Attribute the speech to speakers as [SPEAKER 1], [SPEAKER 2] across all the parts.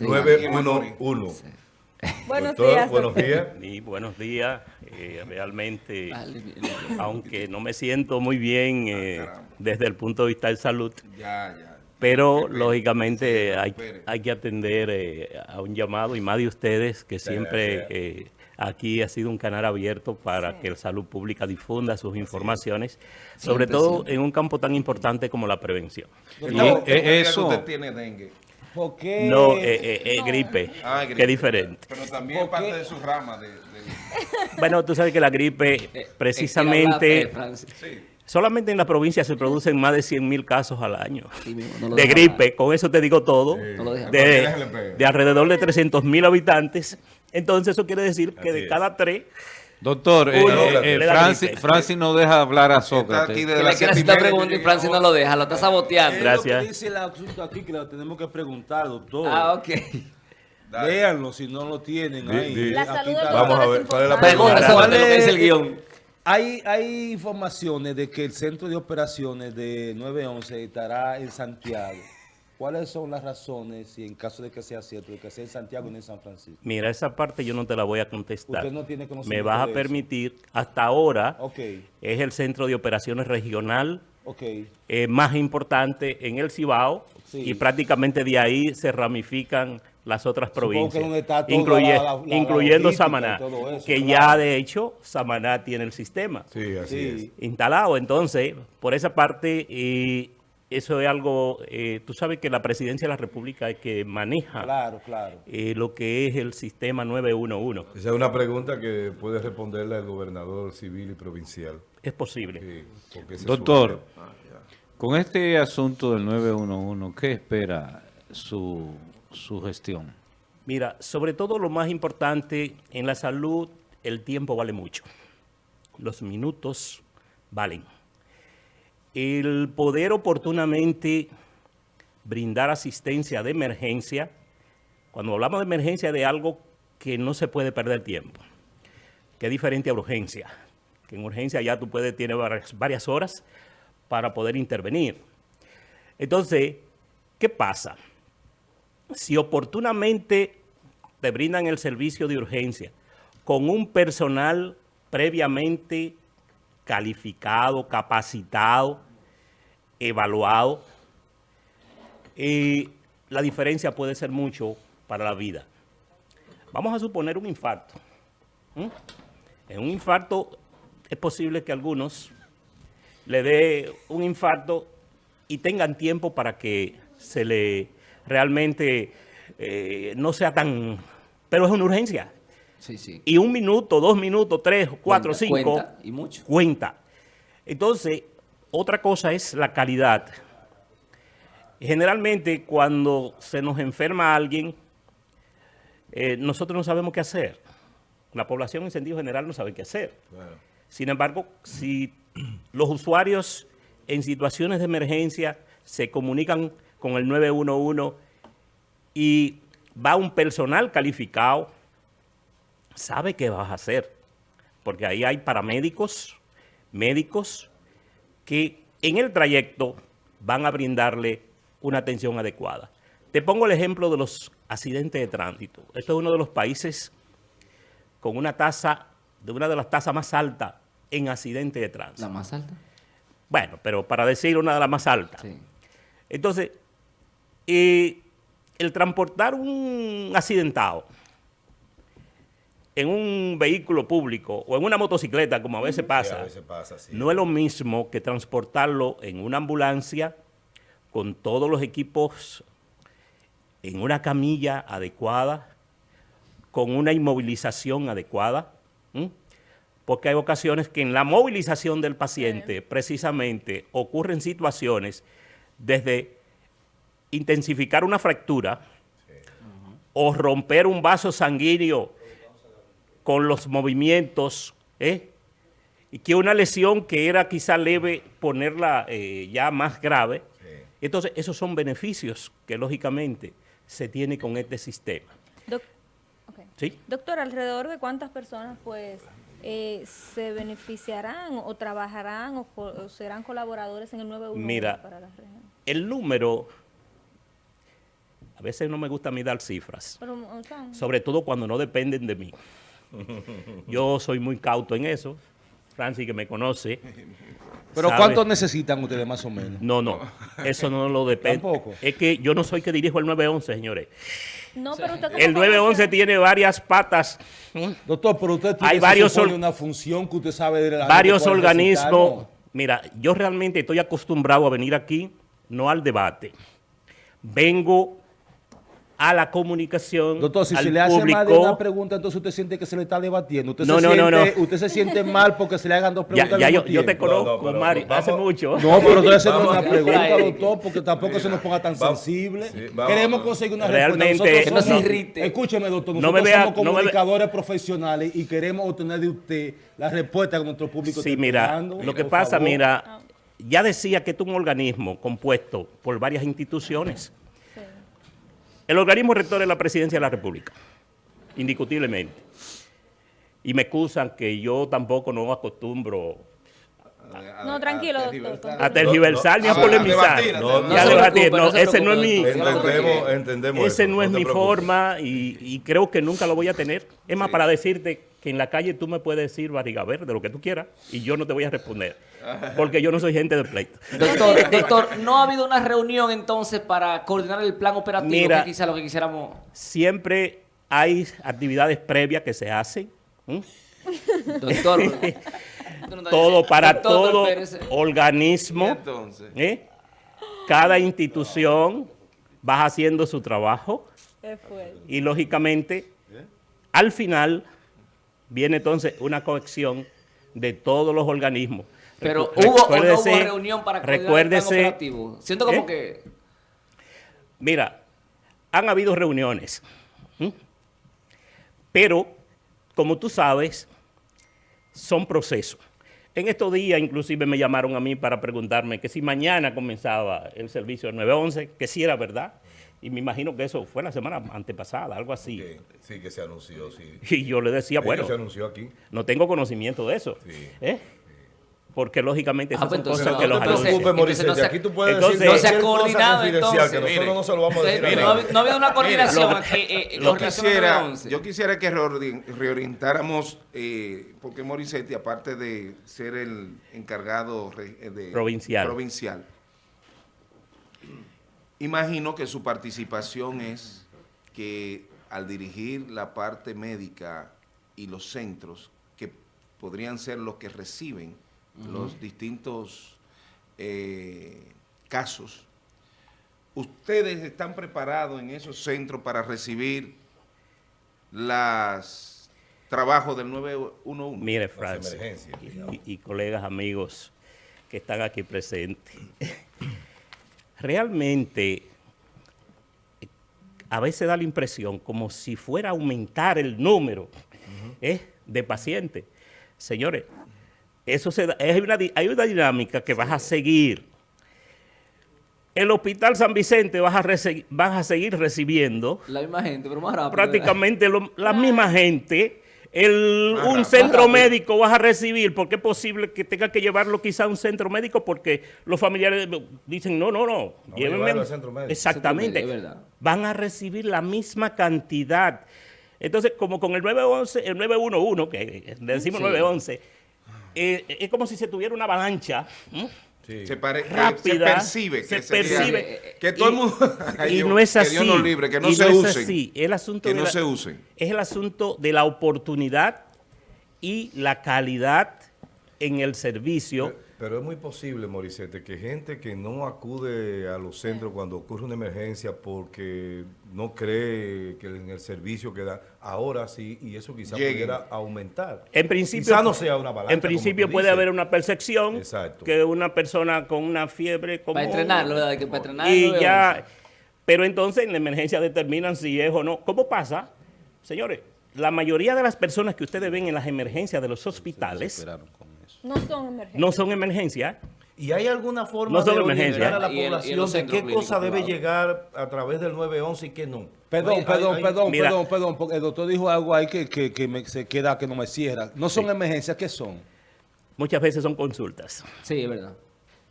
[SPEAKER 1] 911.
[SPEAKER 2] Buenos
[SPEAKER 1] Doctor,
[SPEAKER 2] días.
[SPEAKER 1] buenos días.
[SPEAKER 3] Y buenos días. Eh, realmente, aunque no me siento muy bien eh, desde el punto de vista de salud,
[SPEAKER 4] Ya, ya.
[SPEAKER 3] pero
[SPEAKER 4] Espere,
[SPEAKER 3] lógicamente
[SPEAKER 4] sí,
[SPEAKER 3] hay, hay que atender eh, a un llamado y más de ustedes que siempre eh, aquí ha sido un canal abierto para que la salud pública difunda sus informaciones, sobre todo en un campo tan importante como la prevención.
[SPEAKER 4] Doctor,
[SPEAKER 5] Y, eh,
[SPEAKER 4] que
[SPEAKER 5] eso-
[SPEAKER 4] usted tiene dengue.
[SPEAKER 5] ¿Por qué?
[SPEAKER 3] No, eh, eh, eh, gripe,
[SPEAKER 4] Ah,
[SPEAKER 3] que
[SPEAKER 4] gripe.
[SPEAKER 3] es diferente.
[SPEAKER 4] Pero también es parte de su rama. De, de-
[SPEAKER 3] Bueno, tú sabes que la gripe precisamente... Solamente en la provincia se producen más de 100 mil casos al año
[SPEAKER 6] Sí no
[SPEAKER 3] de gripe. Con eso te digo todo.
[SPEAKER 6] No lo deja
[SPEAKER 3] De, de alrededor de 300 mil habitantes. Entonces eso quiere decir que
[SPEAKER 1] Así
[SPEAKER 3] de
[SPEAKER 1] es.
[SPEAKER 3] cada tres...
[SPEAKER 5] Doctor, eh, eh, eh, Francis, no deja hablar a
[SPEAKER 4] Está aquí
[SPEAKER 5] Sócrates.
[SPEAKER 4] desde
[SPEAKER 6] Que
[SPEAKER 4] media,
[SPEAKER 6] pregunta y Francis no lo deja, lo está saboteando.
[SPEAKER 3] Gracias.
[SPEAKER 7] Que dice el asunto aquí que lo tenemos que preguntar, doctor.
[SPEAKER 6] Ah, ok.
[SPEAKER 7] Léanlo si no lo tienen ahí.
[SPEAKER 2] La salud del
[SPEAKER 7] está.
[SPEAKER 1] Vamos a ver, ¿cuál es la.
[SPEAKER 6] Pregunta que es el guion.
[SPEAKER 7] Hay, hay informaciones de que el centro de operaciones de 911 estará en Santiago. ¿Cuáles son las razones, si en caso de que sea cierto, de que sea en Santiago y no en San Francisco?
[SPEAKER 3] Mira, esa parte yo no te la voy a contestar.
[SPEAKER 7] Usted no tiene
[SPEAKER 3] Me
[SPEAKER 7] conocimiento
[SPEAKER 3] vas a
[SPEAKER 7] eso.
[SPEAKER 3] permitir, hasta ahora, es el centro de operaciones regional eh, más importante en el Cibao
[SPEAKER 7] Sí.
[SPEAKER 3] y prácticamente de ahí se ramifican las otras provincias, incluye-
[SPEAKER 7] la- la- la
[SPEAKER 3] incluyendo Samaná,
[SPEAKER 7] y eso,
[SPEAKER 3] que
[SPEAKER 7] claro.
[SPEAKER 3] ya de hecho Samaná tiene el sistema
[SPEAKER 1] Sí, así
[SPEAKER 7] Sí.
[SPEAKER 3] instalado. Entonces, por esa parte, eh, eso es algo, eh, tú sabes que la presidencia de la República es que maneja
[SPEAKER 7] Claro, claro.
[SPEAKER 3] eh, lo que es el sistema 911.
[SPEAKER 1] es. Esa es una pregunta que puede responderle al gobernador civil y provincial.
[SPEAKER 3] Es posible.
[SPEAKER 1] Sí,
[SPEAKER 5] Doctor,
[SPEAKER 1] área.
[SPEAKER 5] con este asunto del 911, ¿qué espera su, su gestión?
[SPEAKER 3] Mira, sobre todo lo más importante en la salud, el tiempo vale mucho. Los minutos valen. El poder oportunamente brindar asistencia de emergencia, cuando hablamos de emergencia de algo que no se puede perder tiempo, que es diferente a urgencia, que en urgencia ya tú puedes, varias, varias horas para poder intervenir. Entonces, ¿qué pasa? si oportunamente te brindan el servicio de urgencia con un personal previamente calificado, capacitado, evaluado, eh, la diferencia puede ser mucho para la vida. Vamos a suponer un infarto. En un infarto es posible que algunos le dé un infarto y tengan tiempo para que se le realmente eh, no sea tan... Pero es una urgencia.
[SPEAKER 6] Sí, sí.
[SPEAKER 3] Y un minuto, dos minutos, tres, cuatro,
[SPEAKER 6] Cuenta,
[SPEAKER 3] cinco...
[SPEAKER 6] cuenta, y mucho.
[SPEAKER 3] Cuenta. Entonces, otra cosa es la calidad. Generalmente, cuando se nos enferma alguien, eh, nosotros no sabemos qué hacer. La población en sentido general no sabe qué hacer. Sin embargo, si los usuarios en situaciones de emergencia se comunican con el 911 y va un personal calificado, sabe qué vas a hacer. Porque ahí hay paramédicos, médicos, que en el trayecto van a brindarle una atención adecuada. Te pongo el ejemplo de los accidentes de tránsito. Este es uno de los países con una tasa, de una de las tasas más altas en accidentes de tránsito.
[SPEAKER 6] La más alta.
[SPEAKER 3] Bueno, pero para decir una de las más altas.
[SPEAKER 6] Sí.
[SPEAKER 3] Entonces, eh, el transportar un accidentado en un vehículo público o en una motocicleta, como a veces
[SPEAKER 1] Sí,
[SPEAKER 3] pasa,
[SPEAKER 1] a veces pasa así.
[SPEAKER 3] no es lo mismo que transportarlo en una ambulancia con todos los equipos en una camilla adecuada, con una inmovilización adecuada, ¿m? porque hay ocasiones que en la movilización del paciente precisamente ocurren situaciones desde intensificar una fractura o romper un vaso sanguíneo con los movimientos, ¿eh? y que una lesión que era quizá leve, ponerla eh, ya más grave. Entonces, esos son beneficios que lógicamente se tiene con este sistema.
[SPEAKER 2] Doc- ok.
[SPEAKER 3] ¿Sí?
[SPEAKER 2] Doctor, ¿alrededor de cuántas personas pues eh, se beneficiarán o trabajarán o, serán colaboradores en el 911
[SPEAKER 3] Mira,
[SPEAKER 2] para la región?
[SPEAKER 3] El número A veces no me gusta a mí dar cifras,
[SPEAKER 2] Pero, o sea,
[SPEAKER 3] sobre todo cuando no dependen de mí. Yo soy muy cauto en eso. Francis, que me conoce.
[SPEAKER 7] Pero
[SPEAKER 3] sabe-
[SPEAKER 7] ¿cuánto necesitan ustedes más o menos?
[SPEAKER 3] No, no, eso no lo depende.
[SPEAKER 7] Tampoco.
[SPEAKER 3] Es que yo no soy que dirijo el 911, señores.
[SPEAKER 2] no, pero usted
[SPEAKER 3] El 911
[SPEAKER 2] conoce-
[SPEAKER 3] tiene varias patas.
[SPEAKER 7] Doctor, pero usted tiene
[SPEAKER 3] Hay varios
[SPEAKER 7] una función que usted sabe de la
[SPEAKER 3] varios organismos.
[SPEAKER 7] ¿no?
[SPEAKER 3] Mira, yo realmente estoy acostumbrado a venir aquí, no al debate. Vengo a la comunicación,
[SPEAKER 7] Doctor, si
[SPEAKER 3] al
[SPEAKER 7] se le hace
[SPEAKER 3] público.
[SPEAKER 7] más de una pregunta, entonces usted siente que se le está debatiendo. Usted,
[SPEAKER 3] No,
[SPEAKER 7] se,
[SPEAKER 3] no,
[SPEAKER 7] siente,
[SPEAKER 3] no, no.
[SPEAKER 7] usted se siente mal porque se le hagan dos
[SPEAKER 3] ya,
[SPEAKER 7] preguntas
[SPEAKER 3] ya
[SPEAKER 7] al
[SPEAKER 3] yo, yo te conozco,
[SPEAKER 1] No, no, vamos-
[SPEAKER 3] hace mucho.
[SPEAKER 7] No, pero estoy haciendo una pregunta, doctor, porque tampoco se nos ponga tan
[SPEAKER 1] Vamos-
[SPEAKER 7] sensible.
[SPEAKER 1] sí, vamos.
[SPEAKER 7] Queremos conseguir una
[SPEAKER 3] Realmente-
[SPEAKER 7] respuesta.
[SPEAKER 6] Que no
[SPEAKER 7] Nosotros
[SPEAKER 6] se
[SPEAKER 7] somos-
[SPEAKER 6] irrite.
[SPEAKER 7] Escúcheme, doctor,
[SPEAKER 3] No
[SPEAKER 7] nosotros
[SPEAKER 3] me vea-
[SPEAKER 7] somos
[SPEAKER 3] no
[SPEAKER 7] comunicadores profesionales y queremos obtener de usted la respuesta que nuestro público
[SPEAKER 3] Sí,
[SPEAKER 7] está
[SPEAKER 3] mira,
[SPEAKER 7] esperando.
[SPEAKER 3] lo que pasa,
[SPEAKER 7] favor.
[SPEAKER 3] mira, ya decía que esto es un organismo compuesto por varias instituciones. El organismo rector es la presidencia de la República, indiscutiblemente. Y me excusan que yo tampoco no acostumbro
[SPEAKER 2] No, tranquilo, doctor.
[SPEAKER 4] tergiversar.
[SPEAKER 3] a tergiversar ni a
[SPEAKER 4] a
[SPEAKER 3] polemizar. a ese no es mi,
[SPEAKER 6] doctor.
[SPEAKER 1] Entendemos, entendemos
[SPEAKER 3] ese
[SPEAKER 1] eso,
[SPEAKER 3] no es mi forma y, y creo que nunca lo voy a tener. Es más, para decirte que en la calle tú me puedes decir barriga verde, lo que tú quieras, y yo no te voy a responder. Porque yo no soy gente de pleito.
[SPEAKER 6] Doctor, doctor, ¿no ha habido una reunión entonces para coordinar el plan operativo?
[SPEAKER 3] Mira.
[SPEAKER 6] que quizá lo que quisiéramos...
[SPEAKER 3] Siempre hay actividades previas que se hacen.
[SPEAKER 6] Doctor.
[SPEAKER 3] todo para todo organismo,
[SPEAKER 4] entonces,
[SPEAKER 3] ¿eh? cada institución va haciendo su trabajo y lógicamente al final viene entonces una cohesión de todos los organismos.
[SPEAKER 6] Pero hubo o no hubo
[SPEAKER 3] recuérdese-
[SPEAKER 6] reunión para coordinar el
[SPEAKER 3] recuérdese,
[SPEAKER 6] operativo. Siento como
[SPEAKER 3] ¿Eh?
[SPEAKER 6] que...
[SPEAKER 3] Mira, han habido reuniones, ¿m? pero como tú sabes, son procesos. En estos días inclusive me llamaron a mí para preguntarme que si mañana comenzaba el servicio del 911, que si era verdad. Y me imagino que eso fue la semana antepasada, algo así.
[SPEAKER 1] Sí, que se anunció, sí.
[SPEAKER 3] Y yo le decía,
[SPEAKER 1] Sí,
[SPEAKER 3] bueno,
[SPEAKER 1] se anunció aquí.
[SPEAKER 3] no tengo conocimiento de eso.
[SPEAKER 1] Sí.
[SPEAKER 3] ¿eh? Porque lógicamente
[SPEAKER 6] Ah,
[SPEAKER 3] esas
[SPEAKER 6] pues
[SPEAKER 3] son
[SPEAKER 6] entonces
[SPEAKER 3] cosas
[SPEAKER 6] no,
[SPEAKER 3] que los
[SPEAKER 1] No te preocupes,
[SPEAKER 6] entonces no
[SPEAKER 1] Morissette,
[SPEAKER 6] se-
[SPEAKER 1] aquí tú puedes
[SPEAKER 3] entonces-
[SPEAKER 1] decir
[SPEAKER 3] no se ha
[SPEAKER 6] coordinado, entonces.
[SPEAKER 1] que nosotros
[SPEAKER 4] Mire.
[SPEAKER 1] no se lo vamos a decir.
[SPEAKER 6] Mire,
[SPEAKER 1] a
[SPEAKER 6] no, no ha habido una coordinación
[SPEAKER 3] Lo-
[SPEAKER 6] aquí. eh, eh,
[SPEAKER 4] yo
[SPEAKER 6] al
[SPEAKER 4] quisiera,
[SPEAKER 6] 911.
[SPEAKER 4] yo quisiera que reorientáramos, eh, porque Morissetti, aparte de ser el encargado re- eh, de,
[SPEAKER 3] Provincial.
[SPEAKER 4] provincial, imagino que su participación es que al dirigir la parte médica y los centros, que podrían ser los que reciben los distintos eh, casos, ¿ustedes están preparados en esos centros para recibir los trabajos del 911?
[SPEAKER 3] Mire, Francis, y, y colegas, amigos que están aquí presentes, realmente a veces da la impresión como si fuera a aumentar el número ¿eh? de pacientes. Señores, eso se da- es una, hay una dinámica que vas a seguir. El Hospital San Vicente vas a, rece- vas a seguir recibiendo
[SPEAKER 6] La misma gente, pero más rápido.
[SPEAKER 3] prácticamente lo- la misma gente. El,
[SPEAKER 4] Más
[SPEAKER 3] un
[SPEAKER 4] rápido.
[SPEAKER 3] centro médico vas a recibir, porque es posible que tenga que llevarlo quizá a un centro médico porque los familiares dicen, no, no, no,
[SPEAKER 1] a
[SPEAKER 3] llévenme al-
[SPEAKER 1] centro médico.
[SPEAKER 3] Exactamente.
[SPEAKER 6] Centro médico, es verdad.
[SPEAKER 3] Van a recibir la misma cantidad. Entonces, como con el 911, el 911, que le decimos
[SPEAKER 6] Sí.
[SPEAKER 3] 911, eh, es como si se tuviera una avalancha.
[SPEAKER 4] Se, pare-
[SPEAKER 3] rápida,
[SPEAKER 4] se percibe.
[SPEAKER 3] se
[SPEAKER 4] que sería-
[SPEAKER 3] percibe.
[SPEAKER 4] Que todo el
[SPEAKER 3] Y-
[SPEAKER 4] mundo... Ay,
[SPEAKER 3] y no es
[SPEAKER 4] que
[SPEAKER 3] así.
[SPEAKER 4] Dios nos libre, que no se usen.
[SPEAKER 3] así. El asunto
[SPEAKER 4] que no
[SPEAKER 3] la-
[SPEAKER 4] se usen.
[SPEAKER 3] Es el asunto de la oportunidad y la calidad en el servicio.
[SPEAKER 1] Pero, pero es muy posible, Morissette, que gente que no acude a los centros cuando ocurre una emergencia porque no cree que en el servicio que da, ahora sí, y eso quizás pudiera aumentar.
[SPEAKER 3] En principio,
[SPEAKER 1] Quizá no sea una balanza.
[SPEAKER 3] en principio puede
[SPEAKER 1] dices.
[SPEAKER 3] haber una percepción
[SPEAKER 1] Exacto.
[SPEAKER 3] que una persona con una fiebre como
[SPEAKER 6] Para entrenarlo, ¿verdad? Que para entrenar el
[SPEAKER 3] y
[SPEAKER 6] 911.
[SPEAKER 3] ya, pero entonces en la emergencia determinan si es o no. ¿Cómo pasa? Señores, la mayoría de las personas que ustedes ven en las emergencias de los hospitales
[SPEAKER 7] Esperaron con eso.
[SPEAKER 2] No son emergencias.
[SPEAKER 3] no son emergencias.
[SPEAKER 1] ¿Y hay alguna forma
[SPEAKER 3] No
[SPEAKER 1] de orientar a la
[SPEAKER 6] el- y en
[SPEAKER 1] población de qué cosa debe llegar a través del 911 y qué no?
[SPEAKER 7] Perdón,
[SPEAKER 1] Hay-
[SPEAKER 7] perdón,
[SPEAKER 1] hay-
[SPEAKER 7] perdón,
[SPEAKER 3] Mira.
[SPEAKER 7] perdón, perdón, porque el doctor dijo algo ahí que, que, que me, se queda, que no me cierra. No son emergencias, ¿qué son?
[SPEAKER 3] Muchas veces son consultas.
[SPEAKER 6] Sí, es verdad.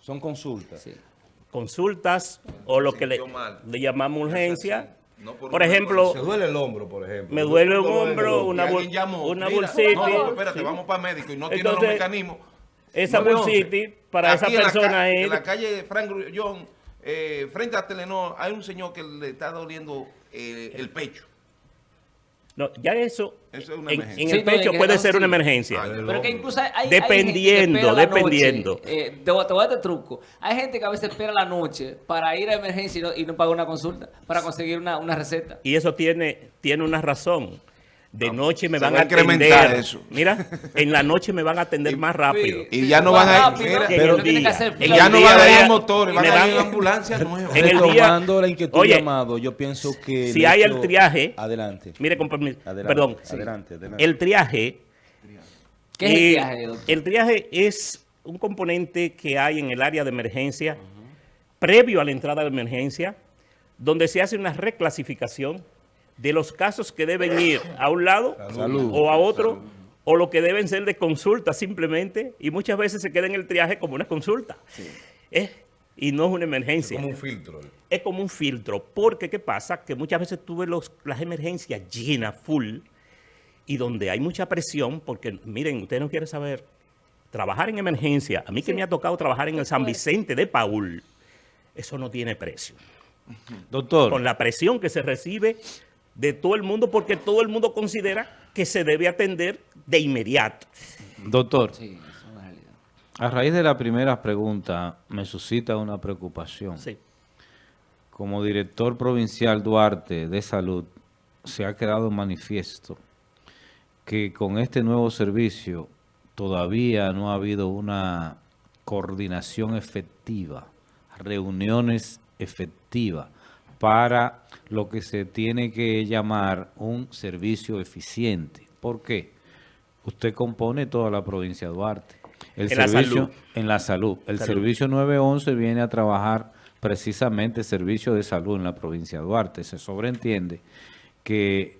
[SPEAKER 7] Son consultas.
[SPEAKER 6] Sí.
[SPEAKER 3] consultas o lo que le, llamamos urgencia.
[SPEAKER 4] No por
[SPEAKER 3] ejemplo,
[SPEAKER 1] Se duele el hombro, por ejemplo.
[SPEAKER 3] me duele un
[SPEAKER 1] el
[SPEAKER 3] hombro, una, bol- una
[SPEAKER 4] mira,
[SPEAKER 3] bolsita.
[SPEAKER 4] No, espérate,
[SPEAKER 3] sí.
[SPEAKER 4] vamos para médico y no tiene los mecanismos.
[SPEAKER 3] Esa
[SPEAKER 4] 911.
[SPEAKER 3] bolsita para esa
[SPEAKER 4] Aquí en la
[SPEAKER 3] persona es...
[SPEAKER 4] En la calle Frank Grullón, eh, frente a Telenor, hay un señor que le está doliendo eh, el pecho.
[SPEAKER 3] No, ya eso,
[SPEAKER 4] Eso es una
[SPEAKER 3] en, el pecho puede ser una emergencia.
[SPEAKER 6] Pero que incluso hay, hay
[SPEAKER 3] Dependiendo,
[SPEAKER 6] hay gente que
[SPEAKER 3] dependiendo.
[SPEAKER 6] noche. Eh, te, voy, te voy a dar este truco. Hay gente que a veces espera la noche para ir a emergencia y no, y no paga una consulta, para conseguir una, una receta.
[SPEAKER 3] Y eso tiene, tiene una razón. De noche me
[SPEAKER 4] se
[SPEAKER 3] van
[SPEAKER 4] va
[SPEAKER 3] a atender.
[SPEAKER 4] eso.
[SPEAKER 3] Mira, en la noche me van a atender más rápido.
[SPEAKER 4] Y ya no van a-
[SPEAKER 3] En
[SPEAKER 6] fila.
[SPEAKER 4] ya no van a ir motores, van
[SPEAKER 3] me
[SPEAKER 4] a
[SPEAKER 3] van-
[SPEAKER 4] ir ambulancias nuevas.
[SPEAKER 3] En el día-
[SPEAKER 7] Retomando la inquietud
[SPEAKER 3] Oye,
[SPEAKER 7] llamado, yo pienso que...
[SPEAKER 3] si hay el triaje-
[SPEAKER 7] Adelante.
[SPEAKER 3] Mire, con permiso,
[SPEAKER 7] Adelante,
[SPEAKER 3] perdón.
[SPEAKER 7] adelante, adelante.
[SPEAKER 3] El triaje.
[SPEAKER 6] ¿Qué es el
[SPEAKER 3] eh,
[SPEAKER 6] triaje, doctor?
[SPEAKER 3] El triaje es un componente que hay en el área de emergencia, previo a la entrada de emergencia, donde se hace una reclasificación de los casos que deben ir a un lado
[SPEAKER 7] Salud.
[SPEAKER 3] o a otro, o lo que deben ser de consulta simplemente, y muchas veces se queda en el triaje como una consulta. Eh, y no es una emergencia.
[SPEAKER 1] Como un filtro.
[SPEAKER 3] es como un filtro, porque ¿qué pasa? Que muchas veces tuve los, las emergencias llenas, full, y donde hay mucha presión, porque miren, usted no quiere saber, trabajar en emergencia, a mí que me ha tocado trabajar en el San Vicente de Paul, eso no tiene precio.
[SPEAKER 5] Doctor,
[SPEAKER 3] Con la presión que se recibe de todo el mundo, porque todo el mundo considera que se debe atender de inmediato.
[SPEAKER 5] doctor,
[SPEAKER 6] Sí, eso es una realidad.
[SPEAKER 5] a raíz de la primera pregunta me suscita una preocupación.
[SPEAKER 3] Sí.
[SPEAKER 5] Como director provincial Duarte de Salud, se ha quedado manifiesto que con este nuevo servicio todavía no ha habido una coordinación efectiva, reuniones efectivas para lo que se tiene que llamar un servicio eficiente. ¿Por qué? Usted compone toda la provincia de Duarte. El
[SPEAKER 3] En la
[SPEAKER 5] servicio,
[SPEAKER 3] salud.
[SPEAKER 5] En la salud. El
[SPEAKER 3] Salud.
[SPEAKER 5] servicio 911 viene a trabajar precisamente servicio de salud en la provincia de Duarte. Se sobreentiende que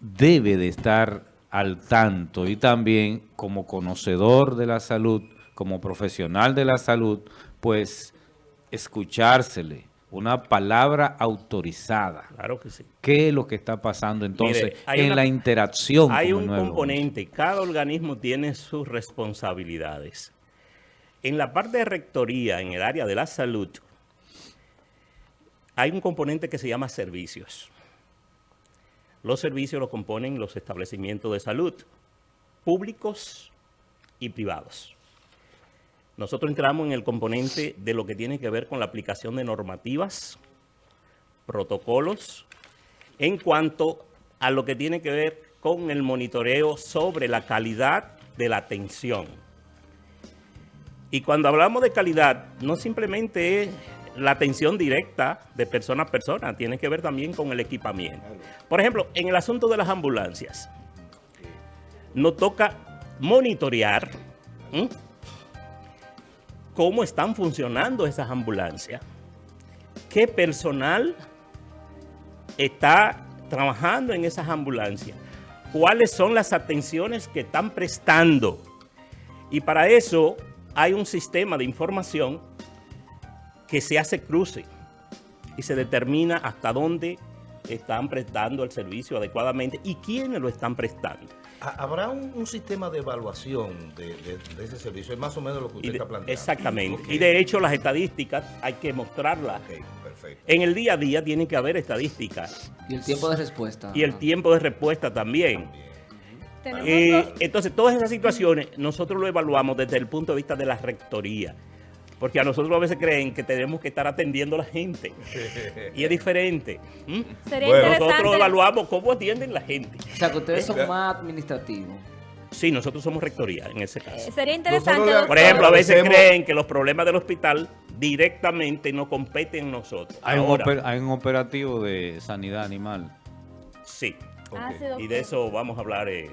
[SPEAKER 5] debe de estar al tanto y también como conocedor de la salud, como profesional de la salud, pues escuchársele una palabra autorizada.
[SPEAKER 3] Claro que sí.
[SPEAKER 5] ¿Qué es lo que está pasando entonces
[SPEAKER 3] Mire,
[SPEAKER 5] en
[SPEAKER 3] una-
[SPEAKER 5] la interacción?
[SPEAKER 3] Hay
[SPEAKER 5] con
[SPEAKER 3] un
[SPEAKER 5] 911?
[SPEAKER 3] componente, cada organismo tiene sus responsabilidades. En la parte de rectoría, en el área de la salud, hay un componente que se llama servicios. Los servicios los componen los establecimientos de salud, públicos y privados. Nosotros entramos en el componente de lo que tiene que ver con la aplicación de normativas, protocolos, en cuanto a lo que tiene que ver con el monitoreo sobre la calidad de la atención. Y cuando hablamos de calidad, no simplemente es la atención directa de persona a persona, tiene que ver también con el equipamiento. Por ejemplo, en el asunto de las ambulancias, nos toca monitorear. Cómo están funcionando esas ambulancias, qué personal está trabajando en esas ambulancias, cuáles son las atenciones que están prestando. Y para eso hay un sistema de información que se hace cruce y se determina hasta dónde están prestando el servicio adecuadamente y quiénes lo están prestando.
[SPEAKER 1] Ha- ¿Habrá un, un sistema de evaluación de, de- de ese servicio? Es más o menos lo que usted
[SPEAKER 3] de-
[SPEAKER 1] está planteando.
[SPEAKER 3] exactamente. Y de hecho las estadísticas hay que mostrarlas.
[SPEAKER 1] Perfecto.
[SPEAKER 3] En el día a día tiene que haber estadísticas
[SPEAKER 6] Y el tiempo de respuesta.
[SPEAKER 3] y el
[SPEAKER 6] Ajá.
[SPEAKER 3] tiempo de respuesta también.
[SPEAKER 2] Tenemos
[SPEAKER 3] Eh, entonces, todas esas situaciones nosotros lo evaluamos desde el punto de vista de la rectoría. Porque a nosotros a veces creen que tenemos que estar atendiendo a la gente. Y es diferente. ¿m?
[SPEAKER 2] Sería
[SPEAKER 1] Bueno.
[SPEAKER 3] Nosotros evaluamos cómo atienden la gente.
[SPEAKER 6] O sea, que ustedes son más administrativos.
[SPEAKER 3] Sí, nosotros somos rectoría en ese
[SPEAKER 2] eh,
[SPEAKER 3] caso.
[SPEAKER 2] Sería interesante.
[SPEAKER 1] Nosotros
[SPEAKER 3] Por ejemplo, a veces creen que los problemas del hospital directamente no competen nosotros.
[SPEAKER 5] Hay un,
[SPEAKER 3] Ahora,
[SPEAKER 5] oper- hay un operativo de sanidad animal.
[SPEAKER 3] sí.
[SPEAKER 2] Ah, sí.
[SPEAKER 3] Y de eso vamos a hablar eh,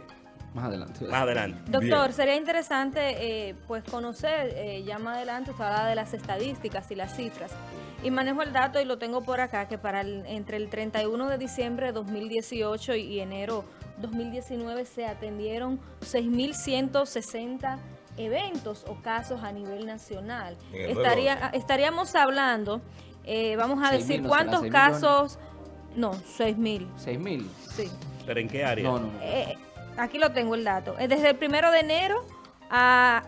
[SPEAKER 6] Más adelante.
[SPEAKER 3] más adelante.
[SPEAKER 2] Doctor,
[SPEAKER 1] Bien.
[SPEAKER 2] sería interesante eh, pues conocer, eh, ya más adelante usted habla de las estadísticas y las cifras. Y manejo el dato y lo tengo por acá, que para el- entre el 31 de diciembre de 2018 y enero 2019 se atendieron 6.160 eventos o casos a nivel nacional. Estaría,
[SPEAKER 1] 911.
[SPEAKER 2] estaríamos hablando, eh, vamos a decir, cuántos
[SPEAKER 6] ¿Seis millones?
[SPEAKER 2] casos... No, 6 mil,
[SPEAKER 6] 6 mil.
[SPEAKER 2] sí.
[SPEAKER 3] ¿Pero en qué área?
[SPEAKER 6] No, no, no.
[SPEAKER 2] Aquí lo tengo el dato. Eh, Desde el primero de enero a...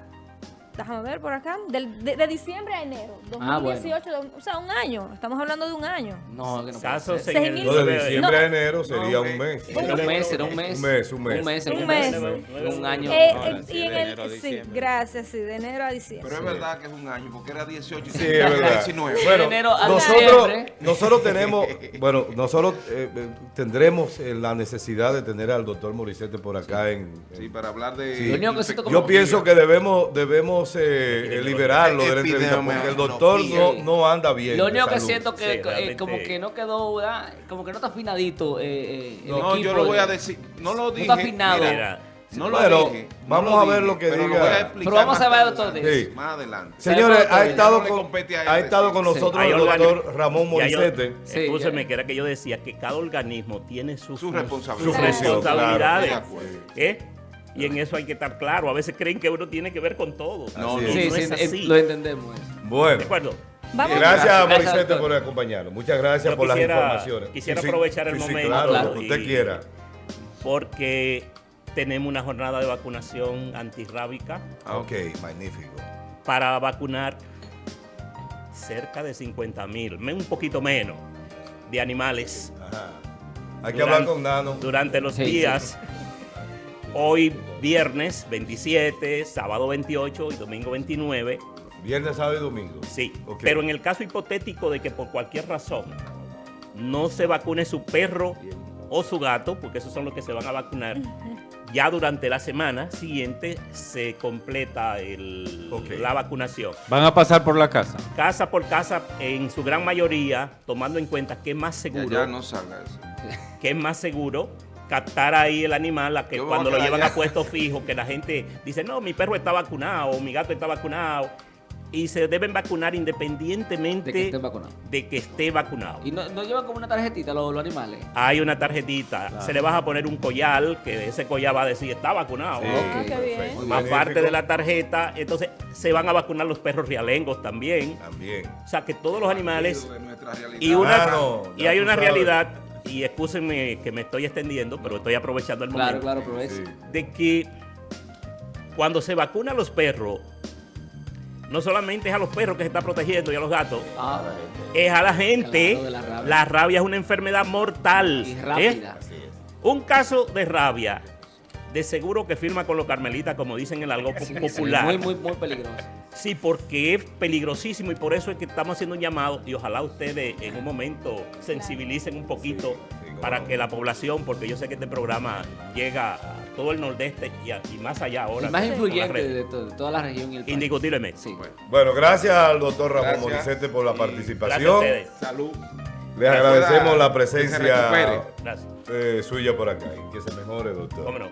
[SPEAKER 2] Déjame ver por acá. Del- de, de diciembre a enero.
[SPEAKER 6] Ah, bueno.
[SPEAKER 2] 2018, o sea, un año. Estamos hablando de un año.
[SPEAKER 6] No, que no puede ser.
[SPEAKER 1] de diciembre
[SPEAKER 2] No.
[SPEAKER 1] a enero sería
[SPEAKER 4] No,
[SPEAKER 1] un mes.
[SPEAKER 6] Era un mes, era un mes.
[SPEAKER 1] Un mes, un mes.
[SPEAKER 6] Un mes,
[SPEAKER 2] Un mes.
[SPEAKER 6] año.
[SPEAKER 2] Eh, eh,
[SPEAKER 5] sí,
[SPEAKER 2] y en
[SPEAKER 5] de
[SPEAKER 2] el,
[SPEAKER 5] enero a
[SPEAKER 2] sí,
[SPEAKER 5] diciembre.
[SPEAKER 2] gracias, sí, de enero a diciembre.
[SPEAKER 4] Pero es verdad que es un año, porque era 18 y
[SPEAKER 1] Sí, es verdad.
[SPEAKER 4] 19.
[SPEAKER 1] Bueno,
[SPEAKER 6] enero a
[SPEAKER 1] nosotros, nosotros tenemos, bueno, nosotros eh, tendremos eh, la necesidad de tener al doctor Morissette por acá en...
[SPEAKER 4] Sí, para hablar de...
[SPEAKER 1] Yo pienso que debemos debemos eh, eh, liberarlo de la entrevista porque el doctor no, no anda bien.
[SPEAKER 6] Lo único que siento que
[SPEAKER 3] Sí,
[SPEAKER 6] eh, como que no quedó, ¿verdad? como que no está afinadito eh, el
[SPEAKER 4] No,
[SPEAKER 6] equipo
[SPEAKER 4] yo lo voy a
[SPEAKER 6] de-
[SPEAKER 4] decir. No lo dije.
[SPEAKER 6] está afinado.
[SPEAKER 4] mira,
[SPEAKER 3] Mira,
[SPEAKER 4] no lo
[SPEAKER 1] Pero
[SPEAKER 4] dije. no
[SPEAKER 1] vamos
[SPEAKER 4] lo
[SPEAKER 1] a ver
[SPEAKER 4] dije,
[SPEAKER 1] lo que
[SPEAKER 4] pero
[SPEAKER 1] diga.
[SPEAKER 4] voy a explicar
[SPEAKER 6] Pero vamos a ver, doctor,
[SPEAKER 1] Sí.
[SPEAKER 4] Más adelante.
[SPEAKER 1] Señores, ha estado
[SPEAKER 4] no
[SPEAKER 1] con, ha
[SPEAKER 4] él
[SPEAKER 1] estado con nosotros el doctor Ramón Morissette.
[SPEAKER 6] Sí,
[SPEAKER 3] Escúcheme, que era que yo decía que cada organismo tiene sus,
[SPEAKER 4] Su
[SPEAKER 3] sus responsabilidades.
[SPEAKER 4] claro.
[SPEAKER 3] ¿eh? Y en eso hay que estar claro. A veces creen que uno tiene que ver con todo.
[SPEAKER 4] No, no,
[SPEAKER 1] es.
[SPEAKER 6] Sí,
[SPEAKER 3] no
[SPEAKER 6] sí,
[SPEAKER 3] es así.
[SPEAKER 6] lo entendemos. eso.
[SPEAKER 1] Bueno,
[SPEAKER 3] ¿De acuerdo?
[SPEAKER 2] Vamos
[SPEAKER 1] gracias,
[SPEAKER 6] Gracias,
[SPEAKER 1] Morissette
[SPEAKER 6] doctor.
[SPEAKER 1] por acompañarnos. Muchas gracias
[SPEAKER 3] Yo
[SPEAKER 1] por las informaciones.
[SPEAKER 3] quisiera aprovechar el
[SPEAKER 1] sí, sí,
[SPEAKER 3] momento
[SPEAKER 1] claro,
[SPEAKER 6] Claro.
[SPEAKER 1] lo que usted
[SPEAKER 3] y-
[SPEAKER 1] quiera.
[SPEAKER 3] Porque tenemos una jornada de vacunación antirrábica
[SPEAKER 1] Ah, ok, magnífico.
[SPEAKER 3] para vacunar cerca de 50 mil, un poquito menos, de animales
[SPEAKER 1] Ajá. Hay que
[SPEAKER 3] Durante-
[SPEAKER 1] hablar con Nano.
[SPEAKER 3] durante los
[SPEAKER 6] Sí, sí.
[SPEAKER 3] días. Hoy viernes 27, sábado 28 y domingo 29.
[SPEAKER 1] Viernes, sábado y domingo.
[SPEAKER 3] Sí, pero en el caso hipotético de que por cualquier razón no se vacune su perro o su gato, porque esos son los que se van a vacunar, ya durante la semana siguiente se completa el- la vacunación.
[SPEAKER 5] Van a pasar por la casa.
[SPEAKER 3] Casa por casa, en su gran mayoría, tomando en cuenta que es más
[SPEAKER 4] Ya,
[SPEAKER 3] seguro,
[SPEAKER 4] ya no salga eso.
[SPEAKER 3] que es más seguro captar ahí el animal a que
[SPEAKER 4] Yo
[SPEAKER 3] cuando lo llevan
[SPEAKER 4] allá.
[SPEAKER 3] a puesto fijo, que la gente dice, no, mi perro está vacunado, o mi gato está vacunado, y se deben vacunar independientemente
[SPEAKER 6] De que estén vacunados.
[SPEAKER 3] de que esté vacunado.
[SPEAKER 6] Y no, no llevan como una tarjetita los, los animales.
[SPEAKER 3] Hay una tarjetita, se le vas a poner un collar, que ese collar va a decir, está vacunado.
[SPEAKER 1] Sí,
[SPEAKER 3] ¿no?
[SPEAKER 2] Ah, qué bien.
[SPEAKER 1] perfecto.
[SPEAKER 3] Más
[SPEAKER 1] Magnífico.
[SPEAKER 3] parte de la tarjeta, entonces se van a vacunar los perros realengos también.
[SPEAKER 1] También.
[SPEAKER 3] O sea, que todos los animales. Y, una,
[SPEAKER 1] Claro,
[SPEAKER 3] y hay una
[SPEAKER 1] sabes.
[SPEAKER 3] realidad, y excúsenme que me estoy extendiendo, pero estoy aprovechando el
[SPEAKER 6] Claro,
[SPEAKER 3] momento,
[SPEAKER 6] claro, aprovecha.
[SPEAKER 1] Sí.
[SPEAKER 3] de que cuando se vacuna a los perros, no solamente es a los perros que se está protegiendo y a los gatos,
[SPEAKER 6] Ah,
[SPEAKER 3] es a la gente.
[SPEAKER 6] Claro, la rabia.
[SPEAKER 3] la rabia es una enfermedad mortal.
[SPEAKER 6] y
[SPEAKER 3] ¿eh?
[SPEAKER 6] rápida.
[SPEAKER 3] Un caso de rabia, de seguro que firma con los carmelitas, como dicen en el algo
[SPEAKER 6] Sí, sí,
[SPEAKER 3] popular.
[SPEAKER 6] Muy, muy, muy peligroso.
[SPEAKER 3] Sí, porque es peligrosísimo y por eso es que estamos haciendo un llamado y ojalá ustedes en un momento sensibilicen un poquito
[SPEAKER 1] Sí, sí, cómo
[SPEAKER 3] para
[SPEAKER 1] no.
[SPEAKER 3] que la población, porque yo sé que este programa llega a todo el nordeste y, a- y más allá ahora.
[SPEAKER 6] Más influyente de, to- de toda la región y el país.
[SPEAKER 3] Indiscutiblemente.
[SPEAKER 6] Sí.
[SPEAKER 1] Bueno, gracias al doctor Ramón
[SPEAKER 4] Gracias.
[SPEAKER 1] Morissette por la
[SPEAKER 4] Y
[SPEAKER 3] Gracias a
[SPEAKER 1] participación.
[SPEAKER 3] ustedes.
[SPEAKER 4] Salud.
[SPEAKER 1] Les agradecemos la presencia eh, suya por acá que se mejore, doctor.
[SPEAKER 3] Cómo no.